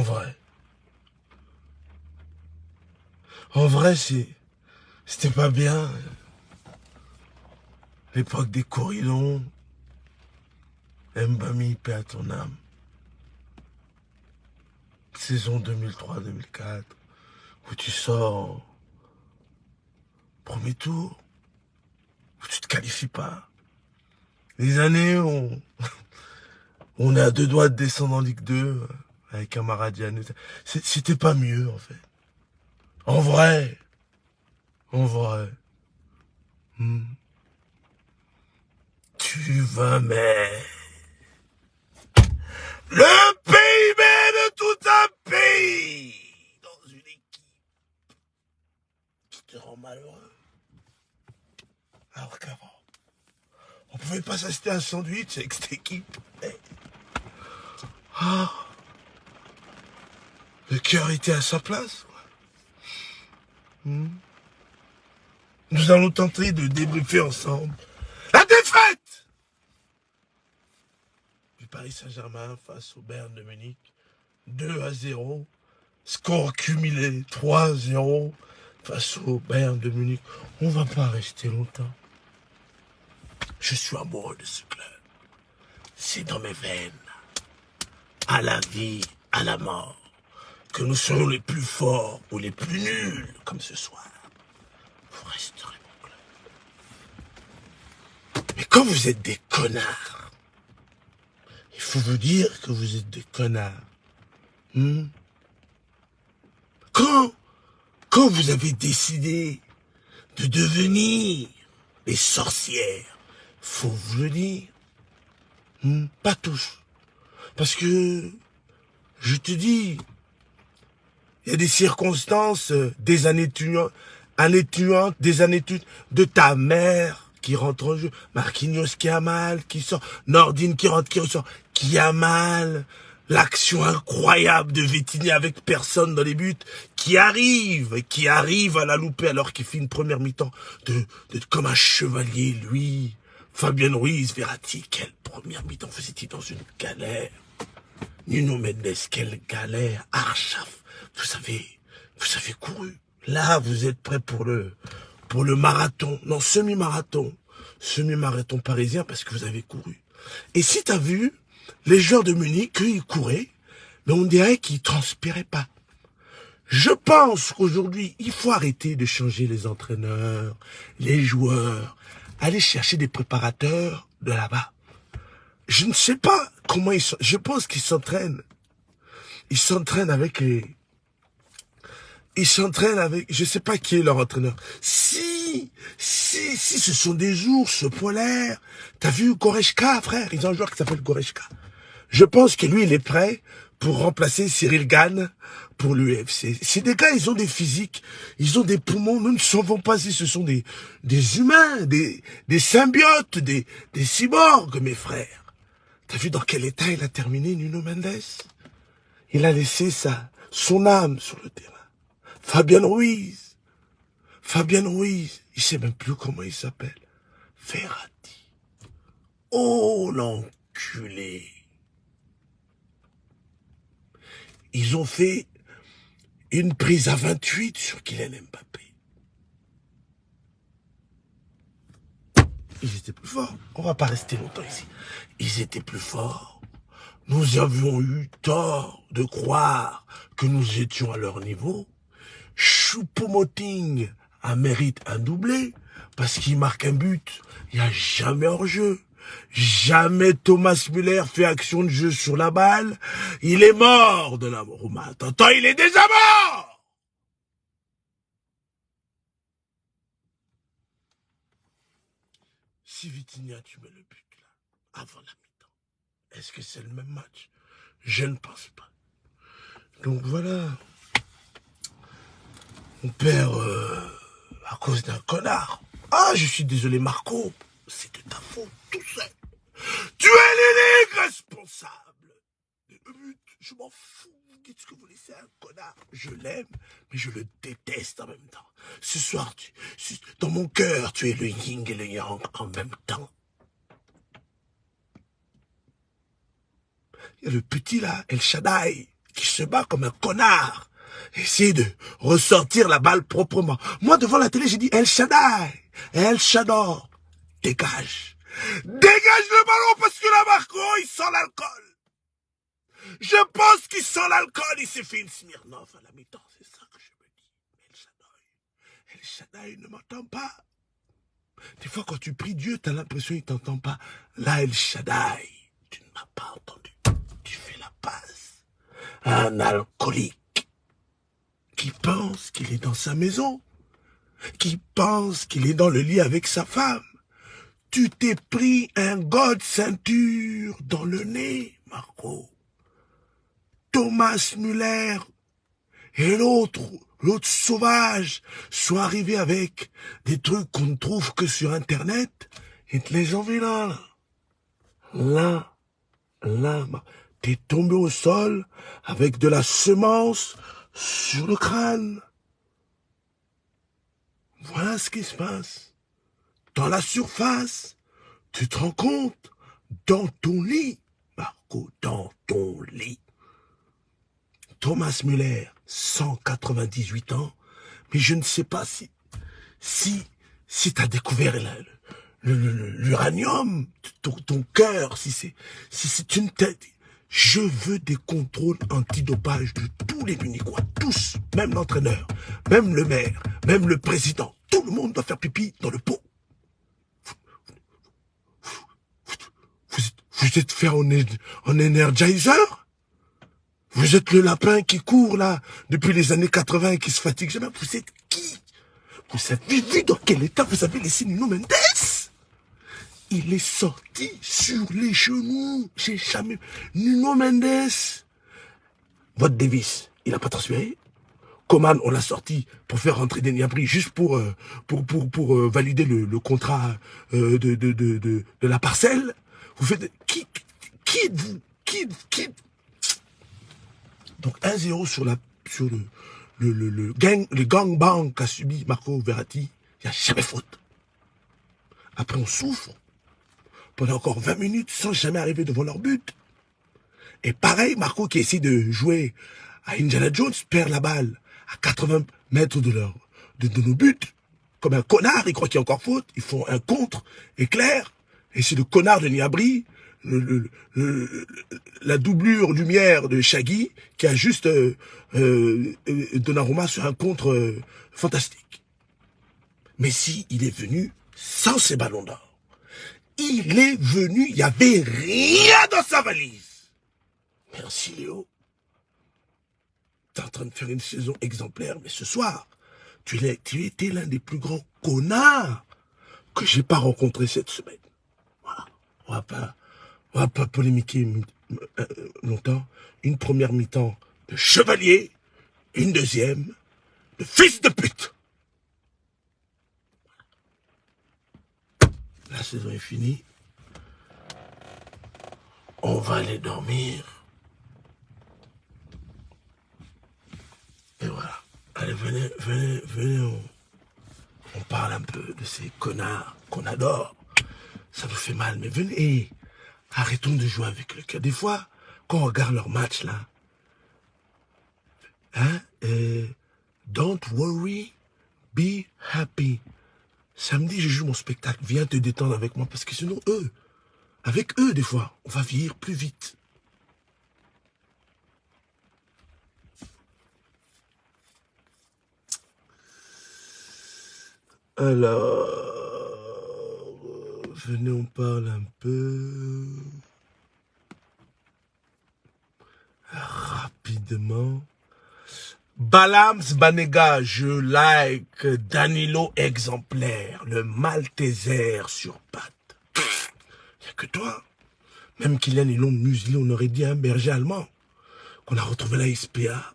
En vrai. En vrai, c'était pas bien. L'époque des corridons. Mbami, paix à ton âme. Saison 2003-2004. Où tu sors. Premier tour. Où tu te qualifies pas. Les années où on, est à deux doigts de descendre en Ligue 2 avec un Maradian. C'était pas mieux, en fait. En vrai. En vrai. Hmm. Tu vas mais le PIB de tout un pays dans une équipe qui te rend malheureux. Alors qu'avant, on pouvait pas s'acheter un sandwich avec cette équipe. Eh. Ah. Le cœur était à sa place. Hmm. Nous allons tenter de débriefer ensemble la défaite du Paris Saint-Germain face au Bayern de Munich. 2 à 0. Score cumulé 3 à 0 face au Bayern de Munich. On va pas rester longtemps. Je suis amoureux de ce club. C'est dans mes veines. À la vie, à la mort que nous serons les plus forts ou les plus nuls, comme ce soir, vous resterez mon club. Mais quand vous êtes des connards, il faut vous dire que vous êtes des connards. Hmm? Quand, quand vous avez décidé de devenir des sorcières, faut vous le dire. Hmm? Pas tous. Parce que, je te dis, il y a des circonstances, euh, des années tuantes, années tuantes, des années tuantes de ta mère qui rentre en jeu, Marquinhos qui a mal, qui sort, Nordine qui rentre, qui ressort, qui a mal, l'action incroyable de Vétini avec personne dans les buts, qui arrive, qui arrive à la louper alors qu'il fait une première mi-temps de, de, comme un chevalier, lui. Fabien Ruiz, Verratti, quelle première mi-temps faisait-il dans une galère? Nuno Mendes, quelle galère Archaf, vous avez, vous avez couru. Là, vous êtes prêt pour le, pour le marathon. Non, semi-marathon. Semi-marathon parisien parce que vous avez couru. Et si tu as vu, les joueurs de Munich, ils couraient, mais on dirait qu'ils transpiraient pas. Je pense qu'aujourd'hui, il faut arrêter de changer les entraîneurs, les joueurs, aller chercher des préparateurs de là-bas. Je ne sais pas comment ils sont. Je pense qu'ils s'entraînent. Ils s'entraînent avec les, ils s'entraînent avec, je sais pas qui est leur entraîneur. Si, si, si, ce sont des ours polaires. T'as vu Goretzka, frère? Ils ont un joueur qui s'appelle Goretzka. Je pense que lui, il est prêt pour remplacer Cyril Gann pour l'UFC. C'est des gars, ils ont des physiques, ils ont des poumons, nous ne savons pas si ce sont des, des humains, des, des symbiotes, des, des cyborgs, mes frères. T'as vu dans quel état il a terminé, Nuno Mendes? Il a laissé sa, son âme sur le terrain. Fabien Ruiz. Fabien Ruiz. Il sait même plus comment il s'appelle. Ferrati. Oh, l'enculé. Ils ont fait une prise à 28 sur Kylian Mbappé. Ils étaient plus forts. On va pas rester longtemps ici. Ils étaient plus forts. Nous avions eu tort de croire que nous étions à leur niveau. Choupo-Moting a mérite un doublé parce qu'il marque un but. Il n'y a jamais hors jeu. Jamais Thomas Müller fait action de jeu sur la balle. Il est mort de la mort. Attends, il est déjà mort Si Vitinha, tu mets le but là, avant la mi-temps, est-ce que c'est le même match? Je ne pense pas. Donc voilà. On perd euh, à cause d'un connard. Ah, je suis désolé, Marco. C'est de ta faute, tout seul. Tu es l'unique responsable. Je m'en fous. Qu'est-ce que vous laissez un connard Je l'aime, mais je le déteste en même temps. Ce soir, dans mon cœur, tu es le yin et le yang en même temps. Il y a le petit là, El Shaddai, qui se bat comme un connard. Essayer de ressortir la balle proprement. Moi, devant la télé, j'ai dit El Shaddai, El Shaddai, dégage. Dégage le ballon parce que la Marco, il sent l'alcool. Je pense qu'il sent l'alcool, il s'est fait une Smirnoff à la mi-temps, c'est ça que je me dis. El Shaddai, El Shaddai ne m'entend pas. Des fois, quand tu pries Dieu, tu as l'impression qu'il ne t'entend pas. Là, El Shaddai, tu ne m'as pas entendu. Tu fais la passe. Un alcoolique qui pense qu'il est dans sa maison, qui pense qu'il est dans le lit avec sa femme. Tu t'es pris un god ceinture dans le nez, Marco. Thomas Muller et l'autre, l'autre sauvage, sont arrivés avec des trucs qu'on ne trouve que sur Internet et te les envoient là. Là, là, t'es tombé au sol avec de la semence sur le crâne. Voilà ce qui se passe. Dans la surface, tu te rends compte, dans ton lit, Marco, dans ton lit. Thomas Müller, 198 ans, mais je ne sais pas si, si, si tu as découvert l'uranium, ton, ton cœur, si c'est, si c'est une tête. Je veux des contrôles antidopage de tous les Munichois, tous, même l'entraîneur, même le maire, même le président. Tout le monde doit faire pipi dans le pot. Vous, êtes fait en, en energizer? Vous êtes le lapin qui court là depuis les années 80 et qui se fatigue jamais. Vous êtes qui? Vous avez vu dans quel état vous avez laissé Nuno Mendes? Il est sorti sur les genoux. J'ai jamais... Nuno Mendes. Votre Davis, il n'a pas transféré. Coman, on l'a sorti pour faire rentrer des Niabri juste pour euh, pour pour pour euh, valider le, contrat euh, de, de, de, de, la parcelle. Vous faites qui qui êtes-vous? Qui qui donc 1-0 sur, la, sur le, le, le, le, gang, le gangbang qu'a subi Marco Verratti. Il n'y a jamais faute. Après, on souffre pendant encore 20 minutes sans jamais arriver devant leur but. Et pareil, Marco qui essaie de jouer à Indiana Jones perd la balle à 80 mètres de, leur, de, nos buts. Comme un connard, il croit qu'il y a encore faute. Ils font un contre éclair. Et c'est le connard de Niabri la doublure lumière de Shaggy qui a juste euh, euh, Donnarumma sur un contre euh, fantastique. Mais si il est venu sans ses ballons d'or. Il est venu, il n'y avait rien dans sa valise. Merci Léo. Tu es en train de faire une saison exemplaire, mais ce soir, tu, tu étais l'un des plus grands connards que j'ai pas rencontré cette semaine. Voilà. On va pas on va pas polémiquer euh, longtemps. Une première mi-temps de chevalier, une deuxième de fils de pute. Saison est finie. On va aller dormir. Et voilà. Allez, venez, venez, venez, on, parle un peu de ces connards qu'on adore. Ça nous fait mal, mais venez. Arrêtons de jouer avec le cœur. Des fois, quand on regarde leur match là, hein, euh, don't worry, be happy. Samedi, je joue mon spectacle. Viens te détendre avec moi parce que sinon, eux, avec eux, des fois, on va vieillir plus vite. Alors venez, on parle un peu. Rapidement. Balams Banega, je like Danilo exemplaire, le Malteser sur patte. Il a que toi. Même Kylian et l'ont muselé, on aurait dit un berger allemand. Qu'on a retrouvé la SPA,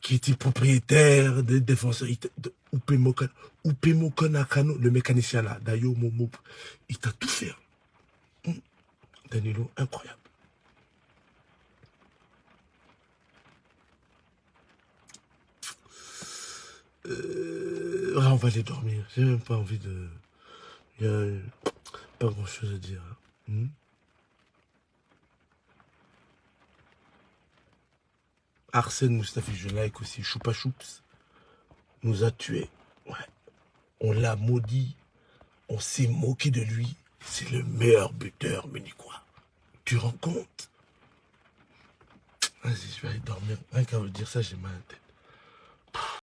qui était propriétaire des défenseurs de Upemo Konakano, le mécanicien là, Dayo Momo, il t'a tout fait. Hmm. Danilo, incroyable. Euh, on va aller dormir. J'ai même pas envie de... Il y a pas grand chose à dire. Hein. Hmm? Arsène Moustaphi, je like aussi, Choupa Choups, nous a tués. Ouais. On l'a maudit. On s'est moqué de lui. C'est le meilleur buteur quoi Tu rends compte? Vas-y, je vais aller dormir. Rien qu'à vous dire ça, j'ai mal à tête.